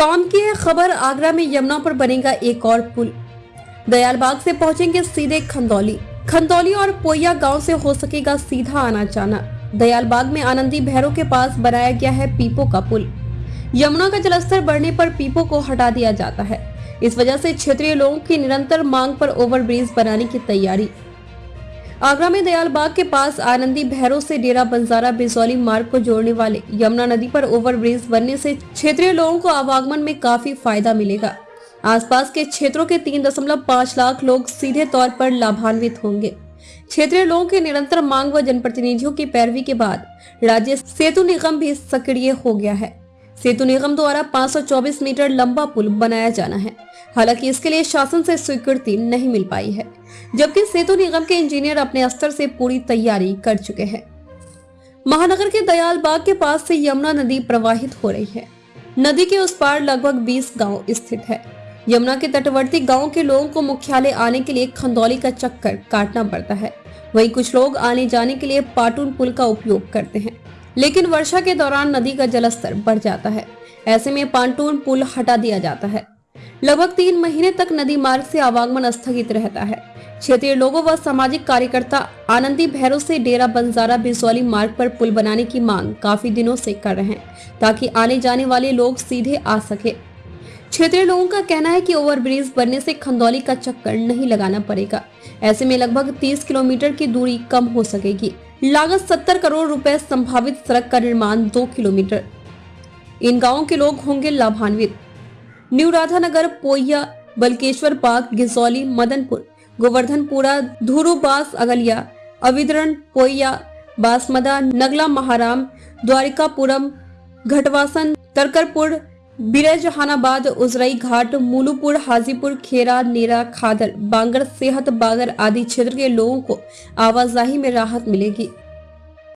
काम की है खबर आगरा में यमुना पर बनेगा एक और पुल। दयालबाग से पहुँचेंगे सीधे खंदौली। खंदौली और पोया गाँव से हो सकेगा सीधा आना जाना दयालबाग में आनंदी भैरों के पास बनाया गया है पीपो का पुल। यमुना का जलस्तर बढ़ने पर पीपो को हटा दिया जाता है। इस वजह से क्षेत्रीय लोगों की निरंतर मांग पर ओवरब्रिज बनाने की तैयारी। आगरा में दयालबाग के पास आनंदी भैरों से डेरा बंजारा बिजौली मार्ग को जोड़ने वाले यमुना नदी पर ओवरब्रिज बनने से क्षेत्रीय लोगों को आवागमन में काफ़ी फ़ायदा मिलेगा। आसपास के क्षेत्रों के तीन दशमलव पाँच लाख लोग सीधे तौर पर लाभान्वित होंगे। क्षेत्रीय लोगों की निरंतर मांग व जनप्रतिनिधियों की पैरवी के बाद राज्य सेतु निगम भी सक्रिय हो गया है। सेतु निगम द्वारा 524 मीटर लंबा पुल बनाया जाना है। हालाँकि इसके लिए शासन से स्वीकृति नहीं मिल पाई है, जबकि सेतु निगम के इंजीनियर अपने स्तर से पूरी तैयारी कर चुके हैं। महानगर के दयाल बाग के पास से यमुना नदी प्रवाहित हो रही है। नदी के उस पार लगभग 20 गाँव स्थित है। यमुना के तटवर्ती गाँव के लोगों को मुख्यालय आने के लिए खंदौली का चक्कर काटना पड़ता है। वही कुछ लोग आने जाने के लिए पाटून पुल का उपयोग करते हैं। लेकिन वर्षा के दौरान नदी का जलस्तर बढ़ जाता है। ऐसे में पांटून पुल हटा दिया जाता है। लगभग तीन महीने तक नदी मार्ग से आवागमन स्थगित रहता है। क्षेत्रीय लोगों व सामाजिक कार्यकर्ता आनंदी भैरव से डेरा बंजारा बिसौली मार्ग पर पुल बनाने की मांग काफ़ी दिनों से कर रहे हैं, ताकि आने जाने वाले लोग सीधे आ सके। क्षेत्रीय लोगों का कहना है कि ओवरब्रिज बनने से खंदौली का चक्कर नहीं लगाना पड़ेगा। ऐसे में लगभग 30 किलोमीटर की दूरी कम हो सकेगी। लागत 70 करोड़ रुपए संभावित सड़क का निर्माण दो किलोमीटर। इन गाँवों के लोग होंगे लाभान्वित। न्यू राधानगर, पोइया, बलकेश्वर पार्क गिजौली मदनपुर, गोवर्धनपुरा धुरुबास अगलिया अविदरण पोइया, बासमदा, नगला, महाराम, द्वारिकापुरम, घटवासन, तरकरपुर बिरजहानाबाद उजराई घाट, मूलूपुर, हाजीपुर, खेरा, नेरा खादर बांगर, सेहत, बागर आदि क्षेत्र के लोगों को आवाजाही में राहत मिलेगी।